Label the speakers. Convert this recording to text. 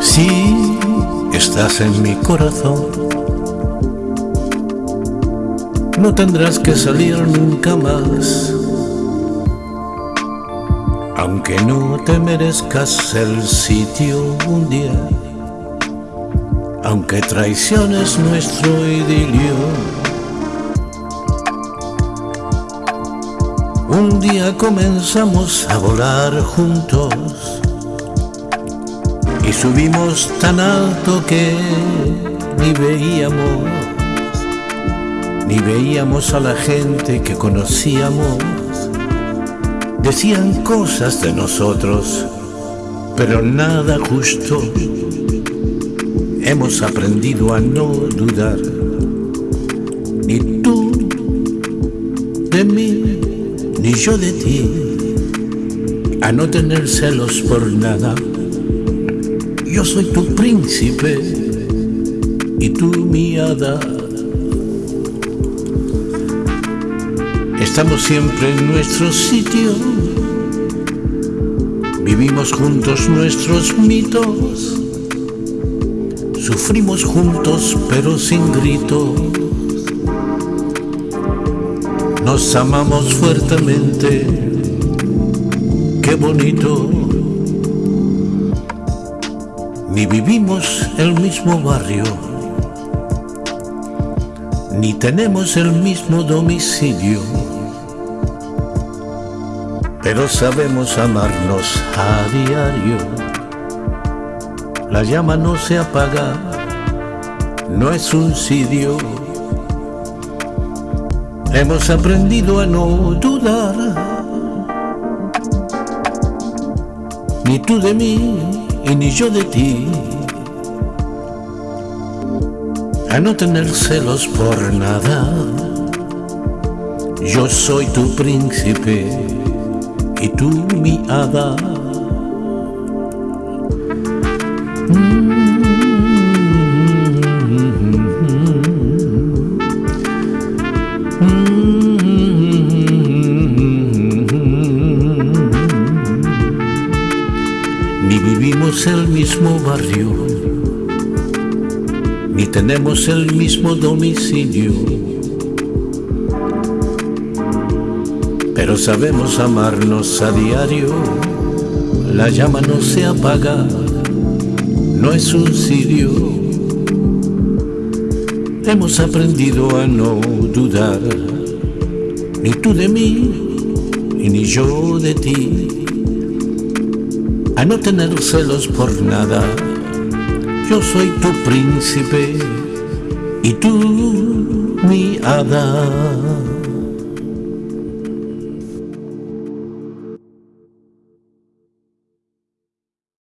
Speaker 1: Si estás en mi corazón, no tendrás que salir nunca más. Aunque no te merezcas el sitio un día, aunque traiciones nuestro idilio, un día comenzamos a volar juntos y subimos tan alto que ni veíamos, ni veíamos a la gente que conocíamos. Decían cosas de nosotros, pero nada justo. Hemos aprendido a no dudar, ni tú de mí, ni yo de ti, a no tener celos por nada. Yo soy tu príncipe y tú mi hada. Estamos siempre en nuestro sitio, vivimos juntos nuestros mitos, sufrimos juntos pero sin gritos, nos amamos fuertemente, qué bonito. Ni vivimos el mismo barrio, ni tenemos el mismo domicilio, pero sabemos amarnos a diario. La llama no se apaga, no es un sidio. Hemos aprendido a no dudar, ni tú de mí, y ni yo de ti. A no tener celos por nada, yo soy tu príncipe y tú mi hada. Ni vivimos el mismo barrio, ni tenemos el mismo domicilio. Pero sabemos amarnos a diario, la llama no se apaga, no es un sirio. Hemos aprendido a no dudar, ni tú de mí, y ni yo de ti a no tener celos por nada. Yo soy tu príncipe y tú mi hada.